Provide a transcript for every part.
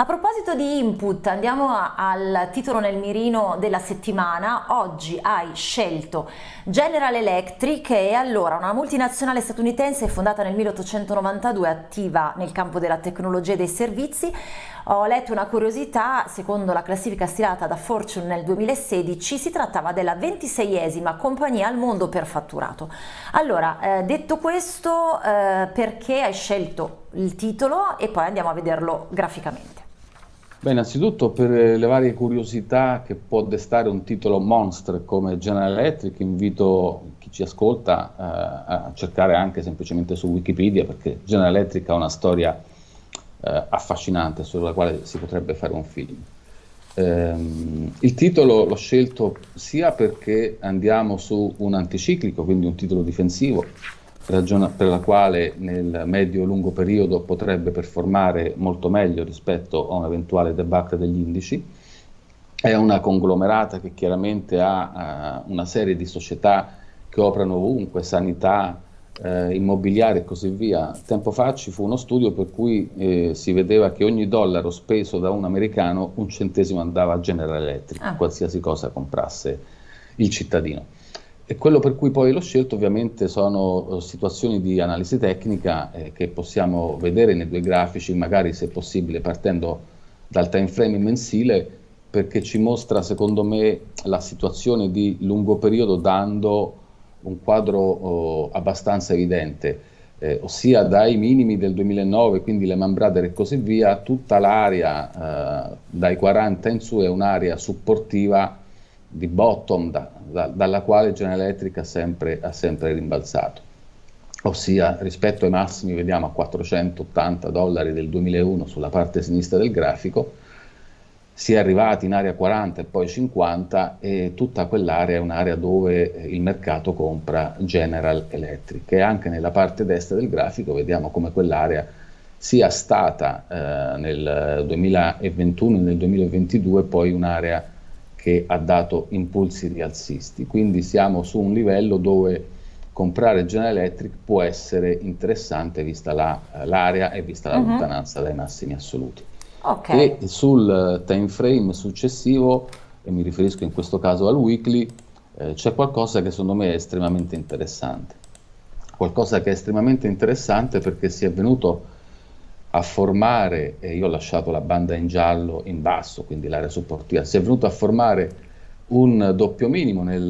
A proposito di input, andiamo al titolo nel mirino della settimana. Oggi hai scelto General Electric e allora una multinazionale statunitense fondata nel 1892, attiva nel campo della tecnologia e dei servizi. Ho letto una curiosità, secondo la classifica stilata da Fortune nel 2016 si trattava della 26esima compagnia al mondo per fatturato. Allora, eh, detto questo, eh, perché hai scelto il titolo e poi andiamo a vederlo graficamente? Beh, innanzitutto per le varie curiosità che può destare un titolo monster come General Electric, invito chi ci ascolta eh, a cercare anche semplicemente su Wikipedia perché General Electric ha una storia eh, affascinante sulla quale si potrebbe fare un film. Eh, il titolo l'ho scelto sia perché andiamo su un anticiclico, quindi un titolo difensivo, ragione per la quale nel medio-lungo periodo potrebbe performare molto meglio rispetto a un eventuale debacle degli indici. È una conglomerata che chiaramente ha uh, una serie di società che operano ovunque, sanità, eh, immobiliare e così via. Tempo fa ci fu uno studio per cui eh, si vedeva che ogni dollaro speso da un americano un centesimo andava a General Electric, ah. qualsiasi cosa comprasse il cittadino. E quello per cui poi l'ho scelto ovviamente sono eh, situazioni di analisi tecnica eh, che possiamo vedere nei due grafici, magari se possibile partendo dal time frame mensile, perché ci mostra secondo me la situazione di lungo periodo dando un quadro oh, abbastanza evidente, eh, ossia dai minimi del 2009, quindi le Brother e così via, tutta l'area eh, dai 40 in su è un'area supportiva di bottom da, da, dalla quale General Electric ha sempre, ha sempre rimbalzato. Ossia rispetto ai massimi vediamo a 480 dollari del 2001 sulla parte sinistra del grafico, si è arrivati in area 40 e poi 50 e tutta quell'area è un'area dove il mercato compra General Electric. E anche nella parte destra del grafico vediamo come quell'area sia stata eh, nel 2021 e nel 2022 poi un'area che ha dato impulsi rialzisti. Quindi siamo su un livello dove comprare General Electric può essere interessante vista l'area la, e vista la uh mhm. -huh. lontananza dai massimi assoluti. Okay. E sul time frame successivo, e mi riferisco in questo caso al weekly, eh, c'è qualcosa che secondo me è estremamente interessante. Qualcosa che è estremamente interessante perché si è venuto a formare, e io ho lasciato la banda in giallo in basso, quindi l'area supportiva, si è venuto a formare un doppio minimo nel,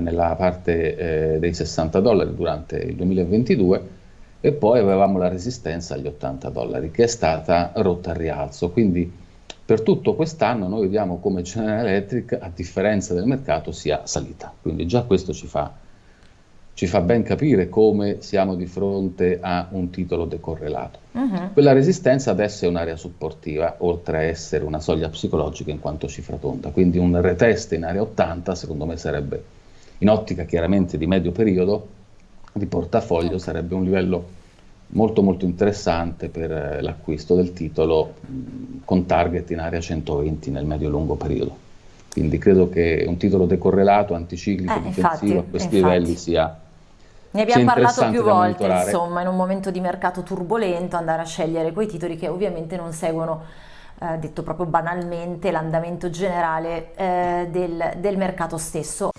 nella parte eh, dei 60 dollari durante il 2022 e poi avevamo la resistenza agli 80 dollari che è stata rotta al rialzo. Quindi per tutto quest'anno noi vediamo come General Electric, a differenza del mercato, sia salita. Quindi già questo ci fa ci fa ben capire come siamo di fronte a un titolo decorrelato. Uh-huh. Quella resistenza adesso è un'area supportiva, oltre a essere una soglia psicologica in quanto cifra tonda, quindi un retest in area 80 secondo me sarebbe, in ottica chiaramente di medio periodo, di portafoglio sarebbe un livello molto molto interessante per eh, l'acquisto del titolo mh, con target in area 120 nel medio-lungo periodo. Quindi credo che un titolo decorrelato, anticiclico, eh, difensivo infatti, a questi infatti. livelli sia ne abbiamo parlato più volte, insomma, in un momento di mercato turbolento andare a scegliere quei titoli che ovviamente non seguono, eh, detto proprio banalmente, l'andamento generale eh, del, del mercato stesso.